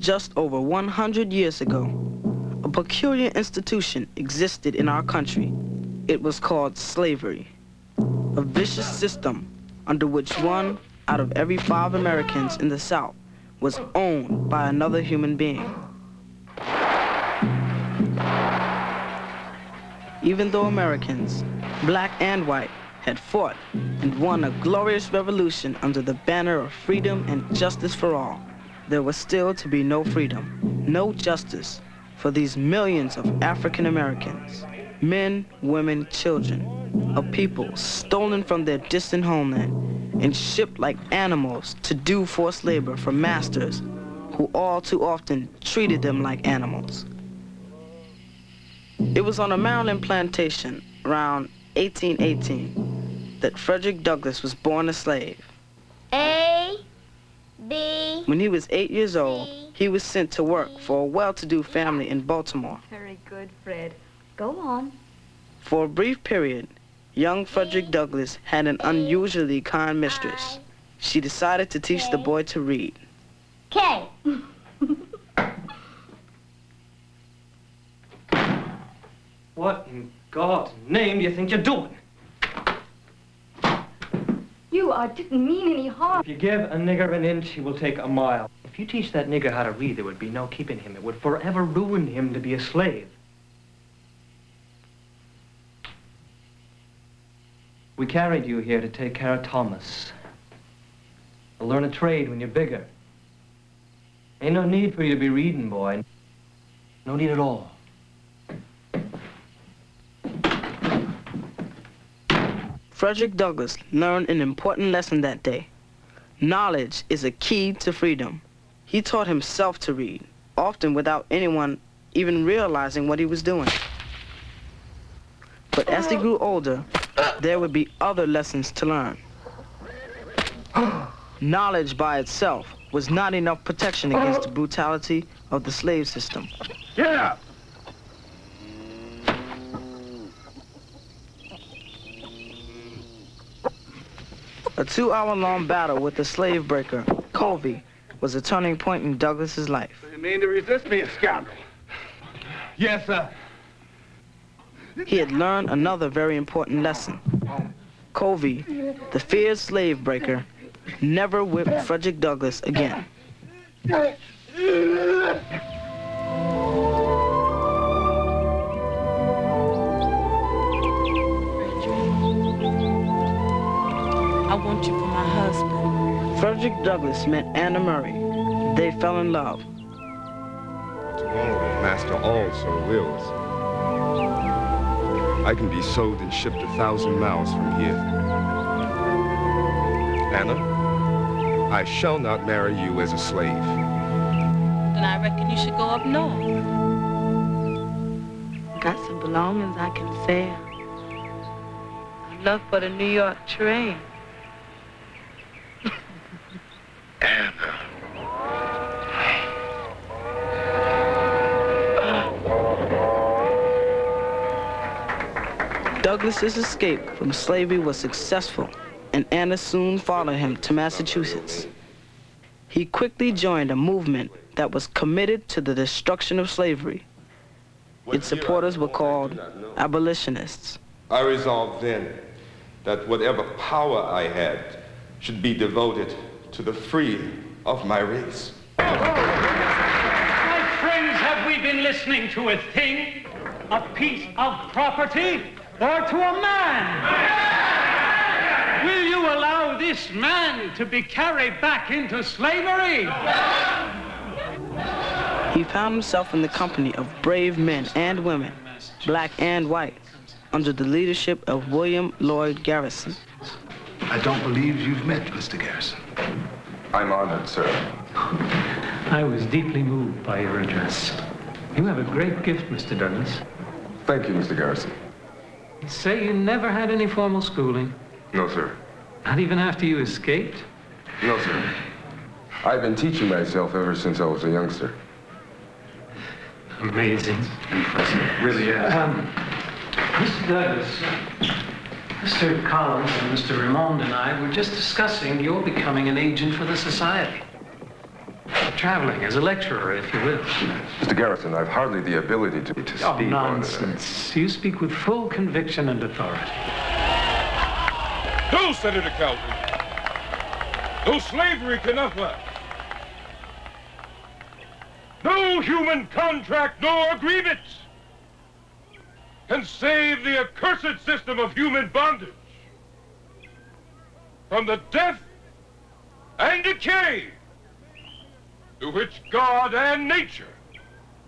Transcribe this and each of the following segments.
just over 100 years ago, a peculiar institution existed in our country. It was called slavery, a vicious system under which one out of every five Americans in the South was owned by another human being. Even though Americans, black and white, had fought and won a glorious revolution under the banner of freedom and justice for all, there was still to be no freedom, no justice for these millions of African Americans, men, women, children, a people stolen from their distant homeland and shipped like animals to do forced labor for masters who all too often treated them like animals. It was on a Maryland plantation around 1818 that Frederick Douglass was born a slave. A, B. When he was eight years old, he was sent to work for a well-to-do family in Baltimore. Very good, Fred. Go on. For a brief period, young Frederick Douglass had an unusually kind mistress. She decided to teach the boy to read. K. What in God's name do you think you're doing? Uh, didn't mean any harm. If you give a nigger an inch, he will take a mile. If you teach that nigger how to read, there would be no keeping him. It would forever ruin him to be a slave. We carried you here to take care of Thomas. To learn a trade when you're bigger. Ain't no need for you to be reading, boy. No need at all. Frederick Douglass learned an important lesson that day. Knowledge is a key to freedom. He taught himself to read, often without anyone even realizing what he was doing. But as he grew older, there would be other lessons to learn. Knowledge by itself was not enough protection against the brutality of the slave system. Up! A two-hour-long battle with the slave breaker, Covey, was a turning point in Douglass's life. You mean to resist me, a scoundrel? Yes, sir. He had learned another very important lesson. Covey, the feared slave breaker, never whipped Frederick Douglass again. Frederick Douglass met Anna Murray. They fell in love. Tomorrow, Master also wills. I can be sold and shipped a thousand miles from here. Anna, I shall not marry you as a slave. Then I reckon you should go up north. Got some belongings I can sell. Enough for the New York train. Douglass's escape from slavery was successful, and Anna soon followed him to Massachusetts. He quickly joined a movement that was committed to the destruction of slavery. Its supporters were called abolitionists. I resolved then that whatever power I had should be devoted to the freeing of my race. My friends, have we been listening to a thing, a piece of property, or to a man? Will you allow this man to be carried back into slavery? He found himself in the company of brave men and women, black and white, under the leadership of William Lloyd Garrison. I don't believe you've met Mr. Garrison. I'm honored, sir. I was deeply moved by your address. You have a great gift, Mr. Douglass. Thank you, Mr. Garrison. You say you never had any formal schooling, No, sir. not even after you escaped. No, sir. I've been teaching myself ever since I was a youngster. Amazing. Impressive. Really is. Um, Mr. Douglass, Mr. Collins and Mr. Raymond and I were just discussing your becoming an agent for the society. Traveling as a lecturer, if you will. Mr. Garrison, I've hardly the ability to, to Oh, speak nonsense. You speak with full conviction and authority. No, Senator Calvin. No slavery can offer. No human contract nor agreement can save the accursed system of human bondage from the death and decay to which God and nature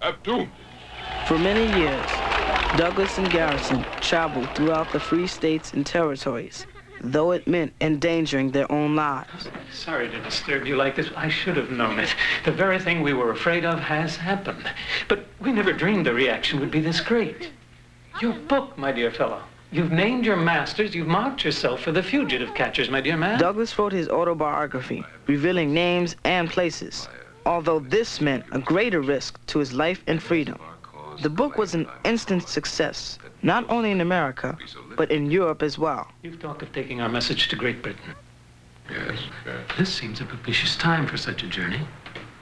have doomed it. For many years, Douglass and Garrison traveled throughout the free states and territories, though it meant endangering their own lives. Sorry to disturb you like this. I should have known it. The very thing we were afraid of has happened. But we never dreamed the reaction would be this great. Your book, my dear fellow. You've named your masters. You've marked yourself for the fugitive catchers, my dear man. Douglass wrote his autobiography, revealing names and places, although this meant a greater risk to his life and freedom. The book was an instant success, not only in America, but in Europe as well. You've talked of taking our message to Great Britain. Yes, yes. This seems a propitious time for such a journey.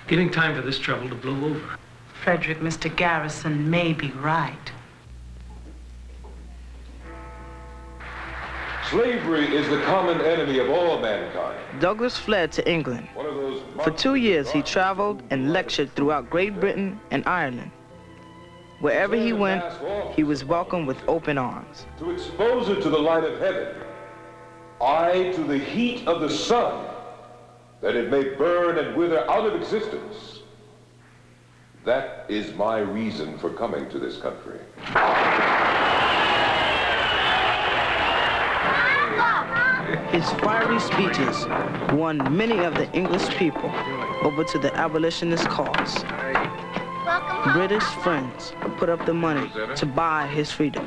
Giving time for this trouble to blow over. Frederick, Mr. Garrison may be right. Slavery is the common enemy of all mankind. Douglass fled to England. One of those For two years, he traveled and lectured throughout Great Britain and Ireland. Wherever he went, he was welcomed with open arms. to expose it to the light of heaven, I to the heat of the sun, that it may burn and wither out of existence. That is my reason for coming to this country. His fiery speeches won many of the English people over to the abolitionist cause. British friends put up the money to buy his freedom.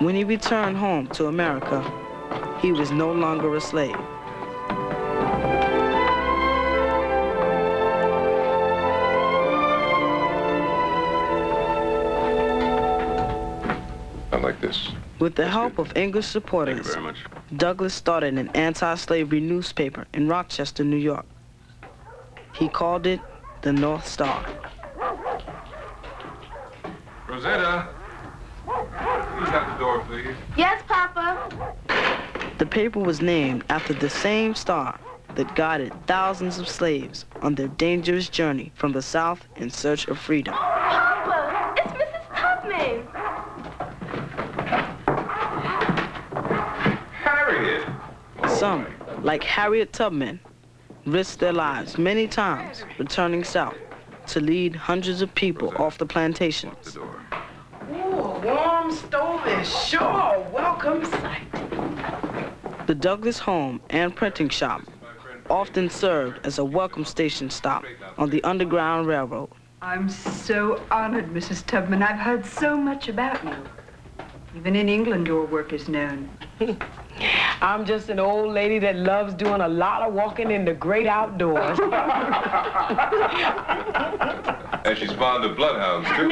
When he returned home to America, he was no longer a slave. With the help of English supporters, Douglass started an anti-slavery newspaper in Rochester, New York. He called it the North Star. Rosetta, please at the door, please. Yes, Papa. The paper was named after the same star that guided thousands of slaves on their dangerous journey from the South in search of freedom. Papa, it's Mrs. Tubman. Harriet! Some, like Harriet Tubman, risked their lives many times returning south to lead hundreds of people off the plantations. Ooh, a warm stove is sure a welcome sight. The Douglass home and printing shop often served as a welcome station stop on the Underground Railroad. I'm so honored, Mrs. Tubman. I've heard so much about you. Even in England, your work is known. I'm just an old lady that loves doing a lot of walking in the great outdoors. And she's fond of bloodhounds, too.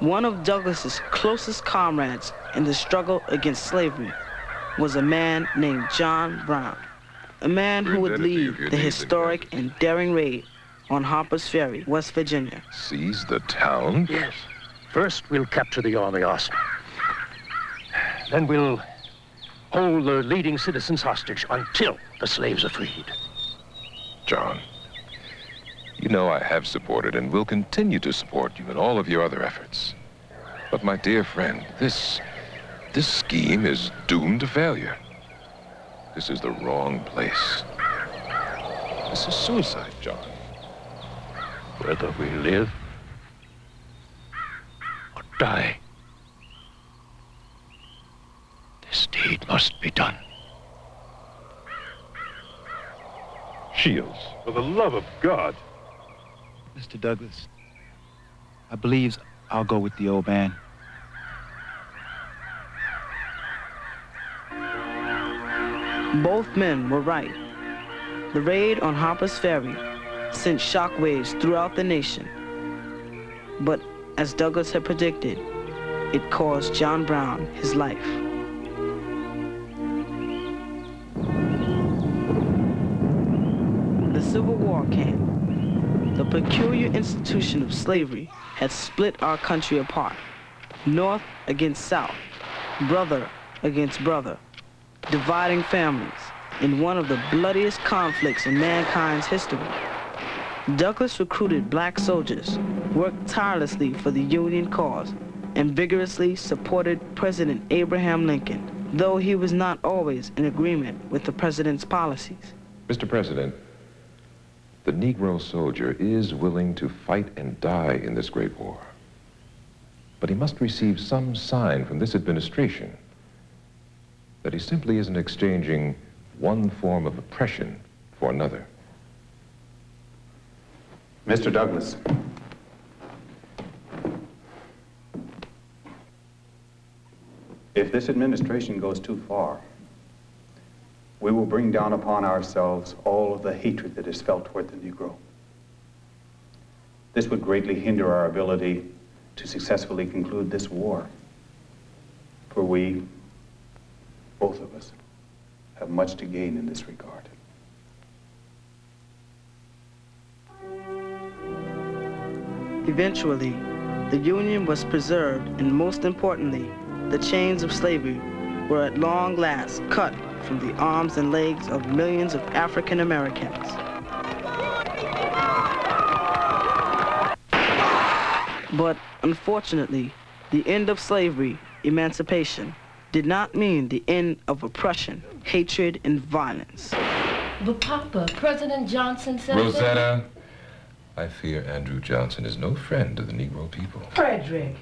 One of Douglass's closest comrades in the struggle against slavery was a man named John Brown, a man who would lead the historic and daring raid on Harper's Ferry, West Virginia. Seize the town? Yes. First, we'll capture the Orleans. Then we'll hold the leading citizens hostage until the slaves are freed. John, you know I have supported and will continue to support you in all of your other efforts. But my dear friend, this, this scheme is doomed to failure. This is the wrong place. This is suicide, John. Whether we live or die, this deed must be done. Shields, for the love of God. Mr. Douglass, I believe I'll go with the old man. Both men were right. The raid on Harper's Ferry sent shockwaves throughout the nation. But as Douglass had predicted, it cost John Brown his life. War came. The peculiar institution of slavery had split our country apart. North against South, brother against brother, dividing families in one of the bloodiest conflicts in mankind's history. Douglass recruited black soldiers, worked tirelessly for the Union cause, and vigorously supported President Abraham Lincoln, though he was not always in agreement with the president's policies. Mr. President, the Negro soldier is willing to fight and die in this great war. But he must receive some sign from this administration that he simply isn't exchanging one form of oppression for another. Mr. Douglass. If this administration goes too far, we will bring down upon ourselves all of the hatred that is felt toward the Negro. This would greatly hinder our ability to successfully conclude this war. For we, both of us, have much to gain in this regard. Eventually, the Union was preserved, and most importantly, the chains of slavery were at long last cut from the arms and legs of millions of African Americans. But unfortunately, the end of slavery, emancipation, did not mean the end of oppression, hatred, and violence. But Papa, President Johnson said Rosetta, I fear Andrew Johnson is no friend to the Negro people. Frederick.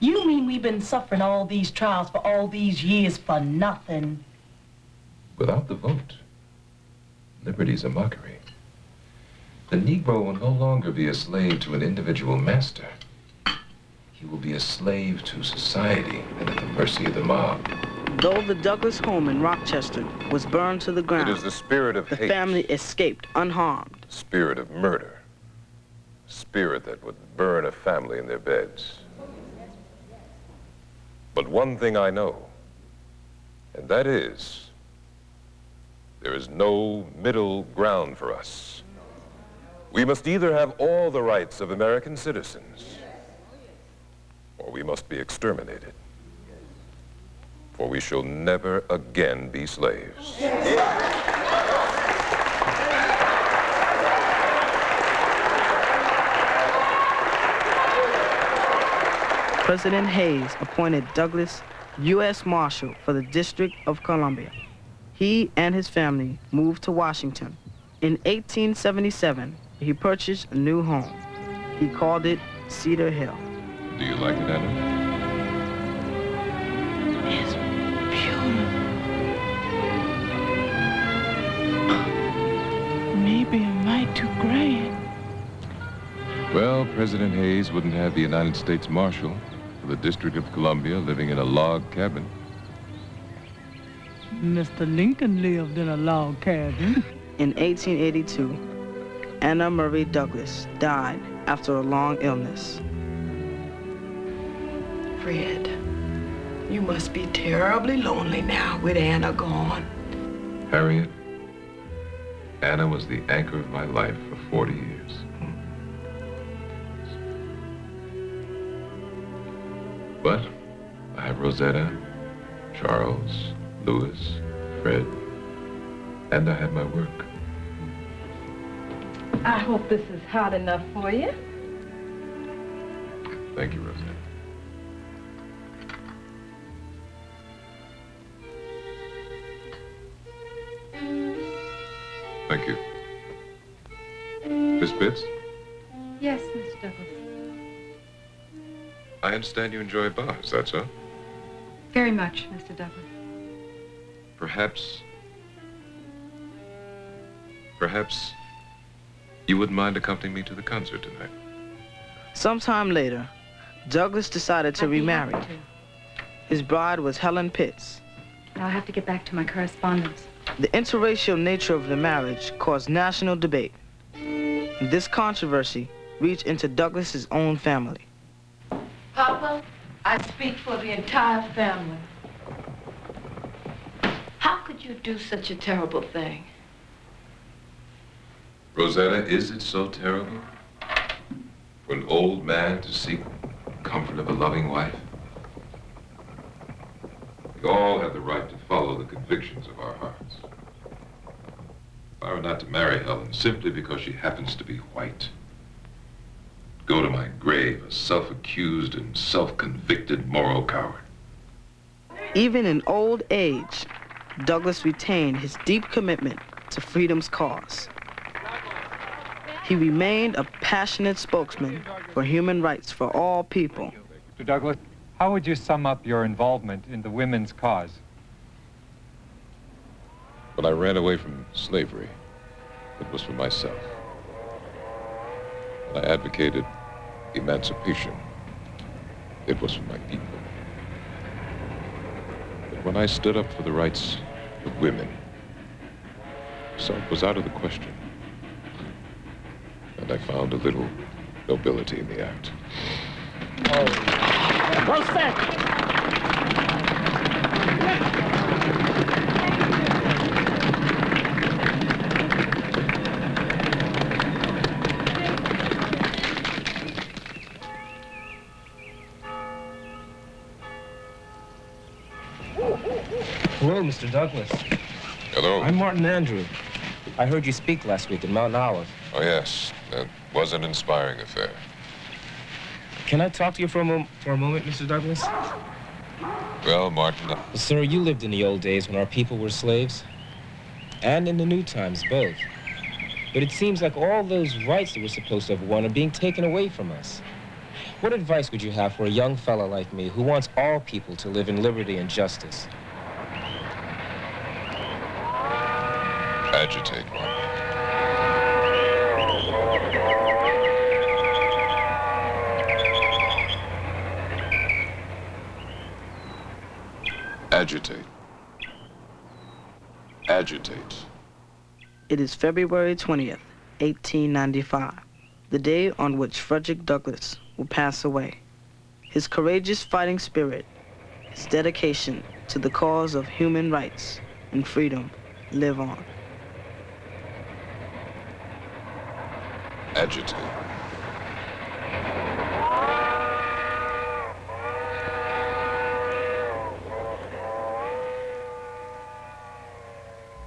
You mean we've been suffering all these trials for all these years for nothing? Without the vote, liberty's a mockery. The Negro will no longer be a slave to an individual master. He will be a slave to society and at the mercy of the mob. Though the Douglass home in Rochester was burned to the ground, It is the spirit of the hate, family escaped unharmed. spirit of murder, spirit that would burn a family in their beds. But one thing I know, and that is there is no middle ground for us. We must either have all the rights of American citizens, or we must be exterminated. For we shall never again be slaves. President Hayes appointed Douglass U.S. Marshal for the District of Columbia. He and his family moved to Washington. In 1877, he purchased a new home. He called it Cedar Hill. Do you like it, Anna? It's beautiful. Maybe a mite too grand. Well, President Hayes wouldn't have the United States Marshal for the District of Columbia living in a log cabin. Mr. Lincoln lived in a log cabin. In 1882, Anna Murray Douglass died after a long illness. Fred, you must be terribly lonely now with Anna gone. Harriet, Anna was the anchor of my life for 40 years. But I have Rosetta, Charles, Louis, Fred, and I have my work. I hope this is hot enough for you. Thank you, Rosetta. Thank you. Miss Pitts, Yes, Miss Douglass. I understand you enjoy bars, that's all? Very much, Mr. Douglass. Perhaps... Perhaps you wouldn't mind accompanying me to the concert tonight. Sometime later, Douglass decided to remarry. His bride was Helen Pitts. I'll have to get back to my correspondence. The interracial nature of the marriage caused national debate. This controversy reached into Douglass's own family. Papa, I speak for the entire family. How could you do such a terrible thing? Rosetta, is it so terrible for an old man to seek the comfort of a loving wife? We all have the right to follow the convictions of our hearts. If I were not to marry Helen simply because she happens to be white, go to my grave a self-accused and self-convicted moral coward. Even in old age, Douglass retained his deep commitment to freedom's cause. He remained a passionate spokesman for human rights for all people. Mr. Douglass, how would you sum up your involvement in the women's cause? When I ran away from slavery, it was for myself. I advocated emancipation, it was for my people. But when I stood up for the rights of women, self was out of the question. And I found a little nobility in the act. Oh. Well said. Hello, Mr. Douglass. Hello. I'm Martin Andrew. I heard you speak last week at Mount Olive. Oh, yes. That was an inspiring affair. Can I talk to you for a, for a moment, Mr. Douglass? Well, Martin, uh, Sir, you lived in the old days when our people were slaves. And in the new times, both. But it seems like all those rights that we're supposed to have won are being taken away from us. What advice would you have for a young fellow like me who wants all people to live in liberty and justice? Agitate, Martin. Agitate. Agitate. It is February 20th, 1895, the day on which Frederick Douglass will pass away. His courageous fighting spirit, his dedication to the cause of human rights and freedom live on. Agitate.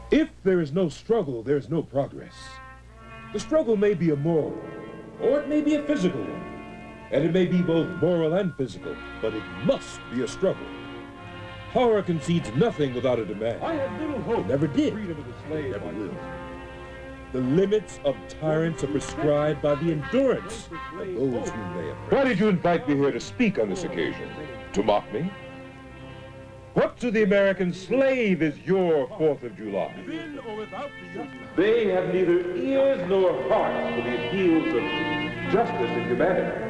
If there is no struggle, there is no progress. The struggle may be a moral or it may be a physical one. And it may be both moral and physical, but it must be a struggle. Power concedes nothing without a demand. I had little hope. It never did. Freedom of the slave. Never will. The limits of tyrants are prescribed by the endurance of those whom they oppress. Why did you invite me here to speak on this occasion? To mock me? What to the American slave is your Fourth of July? They have neither ears nor hearts for the appeals of justice and humanity.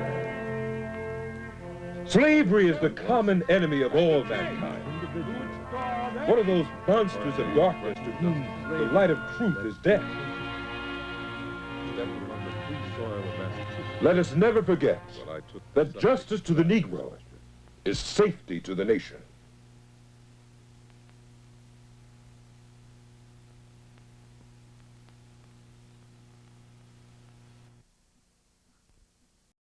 Slavery is the common enemy of all mankind. One of those monsters of darkness to whom the light of truth is death. Let us never forget that justice to the Negro is safety to the nation.